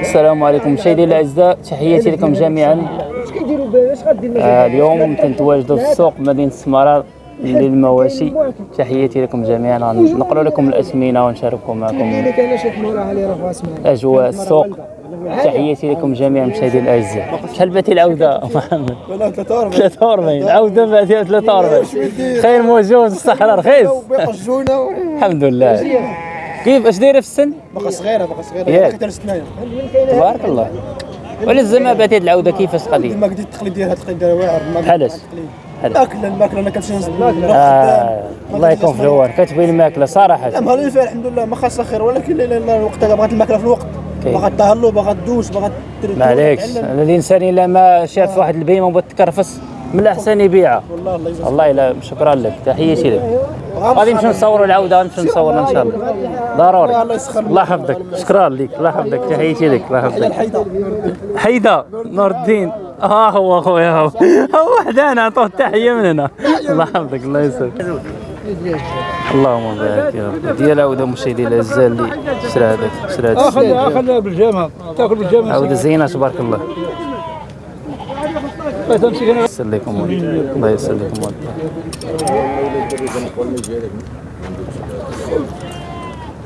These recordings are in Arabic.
السلام عليكم مشاهدينا الأعزاء تحياتي لكم جميعا. آه اليوم تنتواجدوا في السوق مدينة السمراء للمواشي. تحياتي لكم جميعا. نقرأ لكم الاسمنه ونشارككم معكم أجواء السوق. تحياتي لكم جميعا مشاهدينا الأعزاء. شحال باتي العوده محمد 43 43 العوده باتي 43 خير موجود الصحراء رخيص. الحمد لله. كيف؟ اش دايره في السن؟ باقا صغيرة باقا صغيرة. ياك. سنين تبارك الله. ولا زعما باتت العودة كيفاش القضية ما قدرت التقليد ديالها التقليد ديالها واعر بحالاش؟ الماكله الماكلة أنا كنمشي آه. الله يكون في العوان كتبين الماكله صراحة. لا مهلا فيها الحمد لله. ما خاصها خير ولكن الوقت بغات الماكلة في الوقت. باغا تهلو باغا تدوش باغا ما عليكش. الإنسان إلا ما شاف واحد البهيمة وبغات تكرفس. من الأحسن يبيعها والله الله يجزاك والله لا شكرا لك. تحياتي لك. غادي نمشيو نصوروا العودة نمشيو نصوروا إن شاء الله. ضروري. الله يسخر الله يحفظك. شكرا لك. الله يحفظك. تحياتي لك. الله يحفظك. حيدة. نور الدين ها هو خويا هو. هو وحدانا نعطوه التحية من هنا. الله يحفظك. الله يسلمك. اللهم بارك يا رب. ديال عودة مشاهدي الاعزاء اللي شرا هذاك. شرا هذاك. اخذ اخذ بالجامعة تأكل بالجامعة عودة زينة تبارك الله. هنا يسليكم والد الله يسليكم والد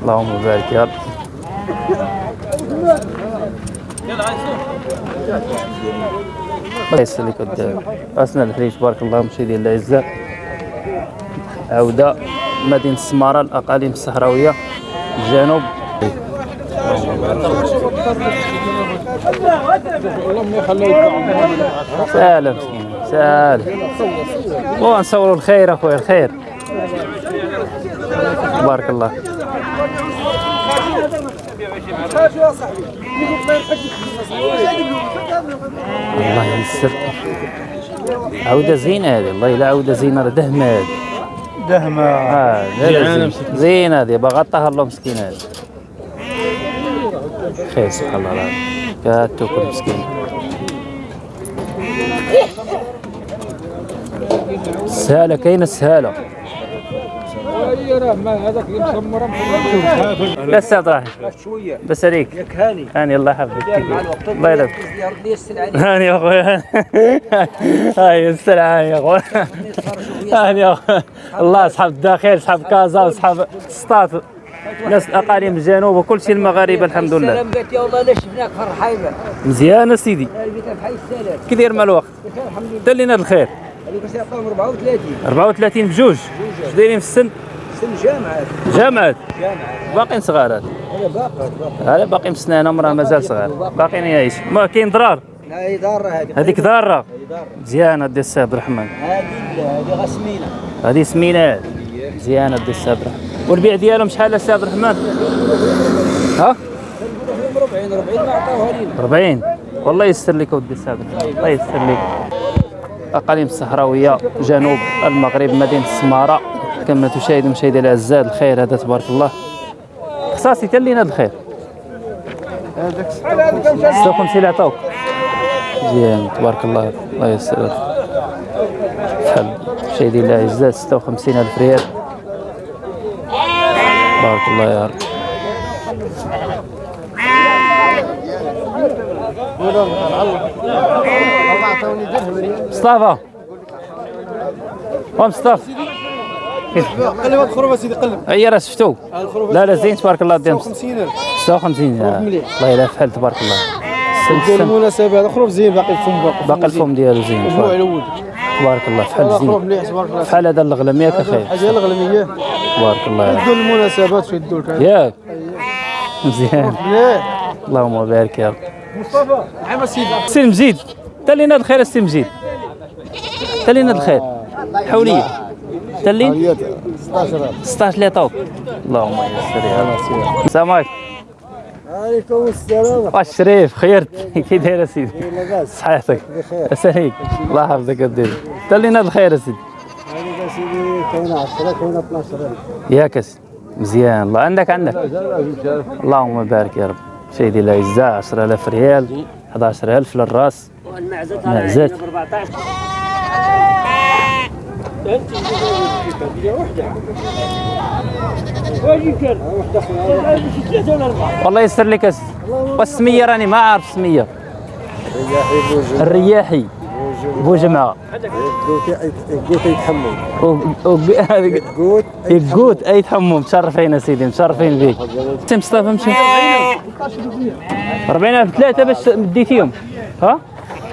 اللهم بارك يا رب. الله يسليك أسنى الحريش بارك الله مشاهدي الأعزاء. عودة مدينة السمارة الأقاليم الصحراوية الجنوب اللهم يخليه سالم مسكين سالم ونصوروا الخير اخويا الخير. بارك الله. الله يسر عودة زينة هذه الله لا عودة زينة دهمة هذه. دهمة. آه لا لا زين- زينة. هذه باغا طهر له مسكين هذه. خير سبحان الله. العظيم كاتوكل مسكين. هذاك اللي مسمره لا أستاذ راح شوية بس عليك ياك هاني هاني الله يحفظك. الله السلعه هاني يا اخويا هاي السلام يا اخويا هاني يا اخويا الله اصحاب الداخل اصحاب كازا واصحاب سطات ناس اقاليم الجنوب وكل شيء المغاربة الحمد لله. السلام قالت يا والله لا شفناك في الرحيبه مزيان سيدي كي داير مع الوقت لنا الخير. هذيك الساعة عطاهم 34 34 بجوج. اش دايرين في السن؟ سن جامعة. جامعات جامعة. باقيين صغار هذا. باقي هذا باقي مسنانة مراه مازال صغار. باقيين يعيش. ما كاين ضرار. لا هي ضارة هذه. هذيك ضارة. مزيانه دي السي عبد الرحمن. هذه هذه غسمينه هذه سمينة. مزيانه دي السي عبد الرحمن. والبيع ديالهم شحال السي عبد الرحمن؟ ها؟ 40 40 ما عطاوها لينا. 40 والله يسر لك ودي السي عبد الرحمن. الله يسر لك. أقاليم الصحراوية جنوب المغرب مدينة السمارة. كما تشاهد مشاهدي الأعزاء الخير هذا تبارك الله. خصاصي تلينا الخير. 56 اللي عطاوك مزيان تبارك الله. الله يسر. شحال مشاهدي الأعزاء 56 ألف ريال. بارك الله يا رب. مصطفى. ومصطفى قلب هاد الخروف سيدي قلب. اي راه شفتو. لا لا زين تبارك الله ديال 50000 56 آه. مليح. الله يلا فحل تبارك الله. ديال سلسل المناسبة هذا خروف زين باقي الفم باقي باقي الفم ديالو زين تبارك. الأول تبارك الله خروف زين. مليح تبارك الله. فحل هذا الغلم ياك أخي حاجة الغلميه تبارك الله. يدوا المناسبات في الدول كان ياك مزيان. مليح. اللهم بارك يا رب. مصطفى نعم سيدي. سي مجيد تلينا الخير السي مجيد. تلينا الخير. حوليه تلين 16 16 اللي عطاوك اللهم يسر يا رب. السلام عليكم. عليكم السلام. واش شريف؟ خيرت. كي داير اسيدي لاباس صحيحتك. بخير. اساليك الله يحفظك الدين تلينا الخير اسيدي هذا سيدي كاين 10 كاين 12 ياك اسيدي مزيان. الله عندك عندك. اللهم بارك يا رب. سيدي الاعزاء 10000 ريال 11000 للراس. والمعزة معزات. ب 14 انت والله يسر لك أس- والسميه راني ما عارف السميه الرياحي. هذيك قوت يقوت أي تحمم. مشرفين يا سيدي مشرفين بيك. انت مصطفى مشي. 40000 ثلاثة باش مديتيهم ها؟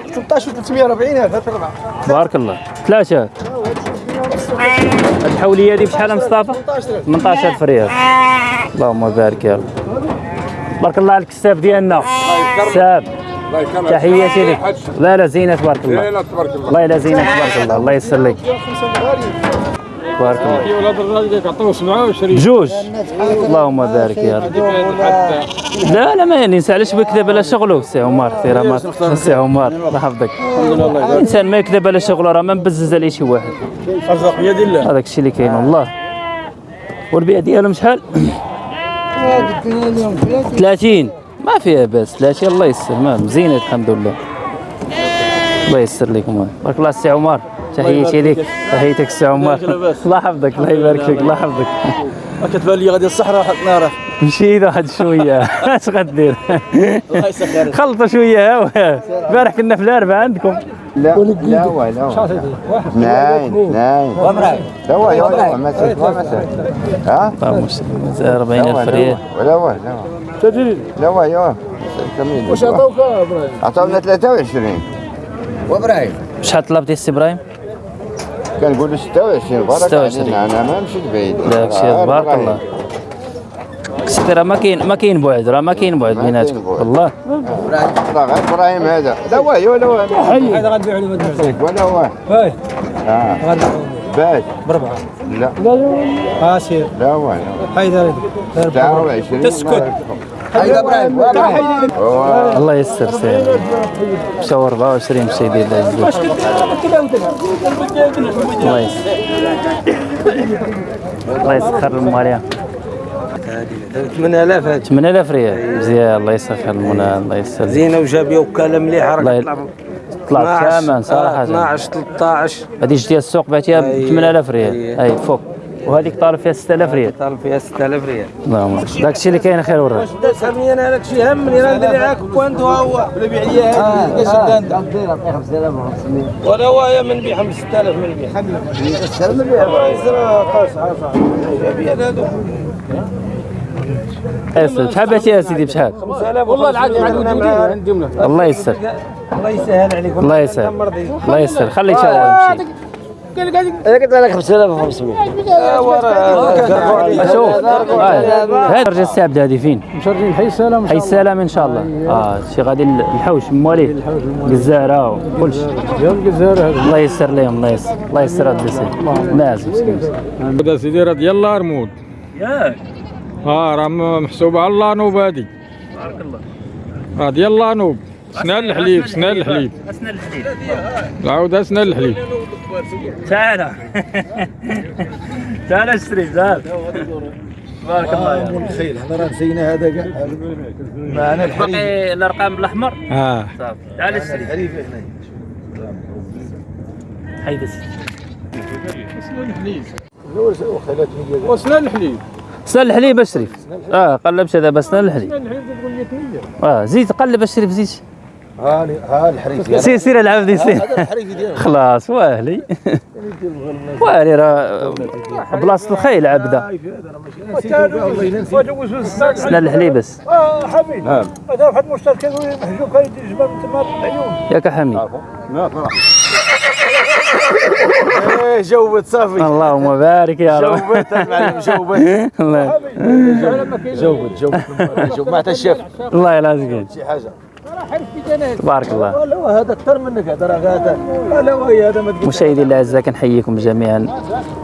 13 340 هذا أربعة. بارك الله. ثلاثة. هاد الحولية هذه بشحال مصطفى؟ 18000 ريال. اللهم بارك يا رب. بارك الله على الكساب ديالنا. كساب تحياتي لك لا لا زينة تبارك الله. تبارك الله. لا زينة تبارك الله. الله يسر لك بارك الله ولاد الراجل يعطوه 27 بجوج اللهم بارك يا رب. لا لا ما ينسى علاش بيكذب على شغله؟ سي عمر سي ما سي عمر الله يحفظك. الانسان ما يكذب على شغله راه ما مبزز عليه شي واحد. أرزاق بيد الله. هذاك الشيء اللي كاين والله. والبيع ديالهم شحال؟ 30 ما فيها باس 30 الله يسر ما مزينه الحمد لله. الله يسر لكم. بارك الله السي عمر. تحياتي لك تحياتك السي عمر. الله يحفظك الله يبارك فيك الله يحفظك كتبان لي غادي الصحراء حط ناره مشيت واحد شوية. اش غدير؟ الله خلطوا شوية ها. البارح كنا في الأربعة عندكم. لا لا هو لا هو ناين ناين. لا هو لا هو ما ها؟ 40000 ريال ولا هو لا هو لا هو لا هو واش عطوك عطاونا 23 وإبراهيم. شحال طلبتي السي إبراهيم؟ كنقول له 26 بارك 26. علينا أنا ما مشيت بعيد. داك الشيء آه، تبارك. الله. سيدي راه ما كاين ما كاين بعد راه ما كاين بعد بيناتكم. والله. راه غير إبراهيم هذا. لا هو لا هو. هذا غنبيع له ولا هو. باي آه. باش بربعة. لا. ها سير. لا هو لا هاي دار 29 تسكت. هيدا إبراهيم. الله يسر سير مشاو 24 مشي ديال العزوز الله يسر الله يسخر الماليه 8000 هذه. 8000 ريال. مزيان. الله يسخر المنى الله يسر زينة وجابية وكالة مليحة. ي- طلعت ثمن صراحة. 12 13 هذيك ديال السوق بعتيها ب أي. 8000 ريال. أي. أي فوق. وهذيك طالب فيها 6000 ريال. طالب فيها 6000 ريال. اللهم داك الشيء اللي كاين خير وراه سامي أنا هذاك الشيء همني راه ندير معاك وانت هو. ولا بيع لي هذه اش انت ولا هو يا من بيع 5000 من بيع. اسد شحال بعتيها يا سيدي؟ بشحال؟ والله العادي عندي له الله يسر الله يسهل عليك الله يسر الله يسر خلي شاور يمشي. قلت لك 5500 شوف هذا رجع السي عبد الهادي فين؟ مشرفين حي السلام حي السلام ان شاء الله آه شي غادي الحوش مواليه الجزاره وكل شيء يا الجزائر هذا الله يسر لهم الله يسر الله يسر هذا السي لازم مسكين هذا سيدي راه ديال الله رمود ياك آه راه محسوبه على الله نوب هذه بارك الله راه ديال الله نوب سنان الحليب سنان الحليب. اسنان الحديد العوده سنان الحليب. تعال. تعال اشتري تعال. بارك الله يا خير هذا راه نسينا هذا كاع. معنا الحريم باقي الأرقام بالأحمر؟ آه. صافي تعال اشتري. الحريم هنا. حيد السي وسنان الحليب. سنان الحليب اشرف آه قلبش دابا سنان الحليب. سنان الحليب تقول 100 آه زيد قلب اشرف زيد ها ها الحريم سير سير العب دي سير خلاص واهلي. واهلي راه بلاصة الخيل عبدة. سنان الحليب بس. آه حميد نعم. هذا واحد مشترك يقول محجوب كاين جبال تما العيون ياك حميد إيه جاوبت صافي. اللهم بارك يا رب. جاوبت المعلم جاوبت الله. جاوبت جاوبت ما حتى شاف الله يلازمك شي حاجة. تبارك الله. لا هذا أكثر منك هذا هذا لا هو هذا ما مشاهدي الأعزاء كنحييكم جميعا.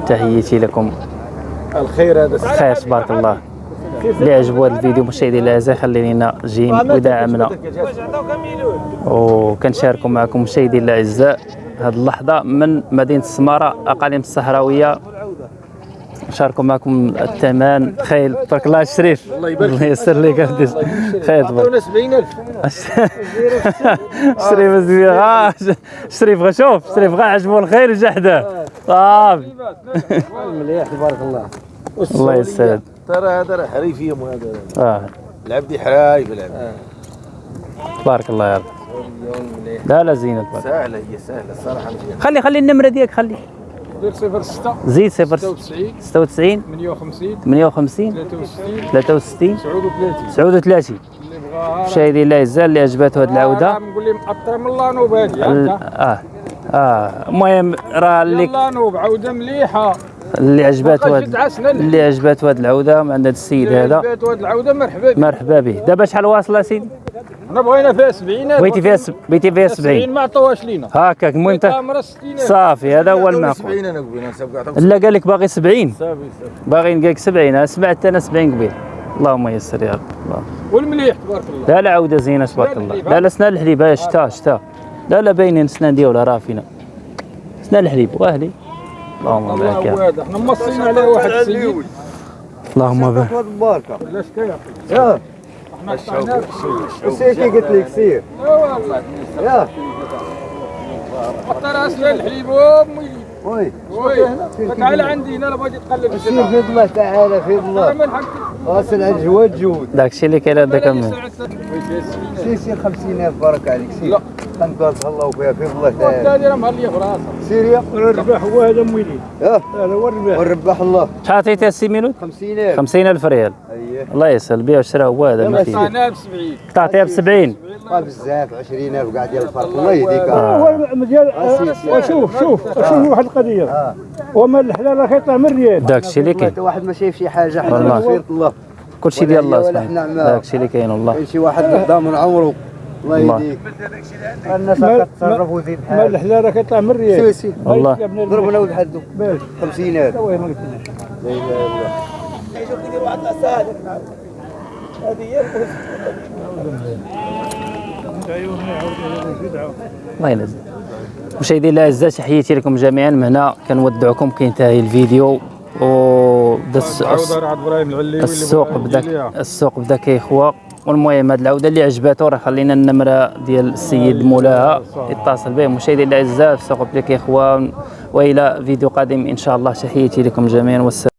تحياتي لكم. الخير هذا. خير تبارك الله. اللي عجبو هذا الفيديو مشاهدي الأعزاء خلي لنا جيم ودعمنا وكنشاركوا معكم مشاهدي الأعزاء. هذه اللحظة من مدينة السمارة أقاليم الصحراوية. نشاركوا معكم الثمن. خيل تبارك الله الشريف. الله يسر لك أودي. خير تبارك عطونا 70000 شريف زوين ها شريف غا شوف شريف غا عجبو الخير وجا حداه صافي مليح تبارك الله. الله يسعد ترى هذا راه حريفيهم وهذا آه. العبد حرايف العبد. تبارك الله يا رب. لا لا زينة تبارك سهلة هي سهلة الصراحه خلي خلي النمرة ديالك خلي. صفر ستة. زيد صفر 96 96 58 58 63 63 39 39 اللي بغاها مشاهدي الله يعزها اللي عجبته هذه العودة. نقول لهم أكثر من لا نوب هذه. آه. آه. المهم راه اللي يلا نوب عودة مليحة. اللي جد عسنا اللي عجبته هاد العودة من عند هاد السيد هذا. وهاد العودة مرحبا بك. مرحبا به. دابا شحال واصله سيدي أنا بغينا فيها 70 بغيتي فيها سب... بغيتي فيها 70 ما عطوهاش لينا. هكاك المهم انت كاميرا 60 صافي هذا هو المعقول 70 أنا عطاك لا قال لك باغي 70 صافي صافي. باغي نلقاك 70 أنا سمعت أنا 70 قبيل. اللهم يسر يا رب. الله. والمليح تبارك الله. لا لا عودة زينة تبارك الله. لا. لا سنان الحليب شتا شتا. لا لا باينين سنان ديالها راه فينا. سنان الحليب واهلي اللهم الله بارك. يا رب. إحنا موصيين عليه واحد السيد اللهم بارك. البركه ولا شكاية. يا. إحنا قطعناه سير كي قلت لك سير. لا والله يا. حتى راسنا الحليب وامي وي. وي. تعال عندي أنا بغيت تقلب سير في الله تعالى في الله غاسل على الجواد جود داكشي اللي كاين هذاك سير سير 50000 بارك عليك سير. خنقرت الله فيها في الله راه مهليه في راسها سير يا الربح هو هذا مويلي. يا هذا هو الربح ونربح الله. شحال عطيتي السي ميلود؟ 50000 50000 ريال. أييه. الله يسهل بيع وشرا هو هذا ما فيه ب 70 تعطيها ب 70 بقى بزاف 20000 قاعد ديال الفرق الله يهديك. هو مزيان. آه، وشوف شوف شوف واحد القضية. آه. وما الحلال راه كيطلع من ريال داكشي اللي كاين. حتى واحد ما شايف شي حاجة حنا الله. كلشي ديال الله سبحانه. عماه. داكشي اللي كاين والله. كاين شي واحد قدام من عمره الله الله. يهديك. الناس ما- كتصرف وزيد ما بحال الحلال راه كيطلع من ريال سير سير والله ضربنا ولد حدو باش 50000 وين ما قلتليش لا إله إلا الله. الله ينزل. مشاهدينا الاعزاء تحياتي لكم جميعا. من هنا كنودعكم كينتهي الفيديو. العلي السوق بدا السوق بدا كيخوى والمهم هاد العودة اللي عجباتو راه خلينا النمرة ديال السيد مولاها. يتصل به مشاهدينا الأعزاء السوق بدا كيخوى وإلى فيديو قادم إن شاء الله. تحياتي لكم جميعا. والسلام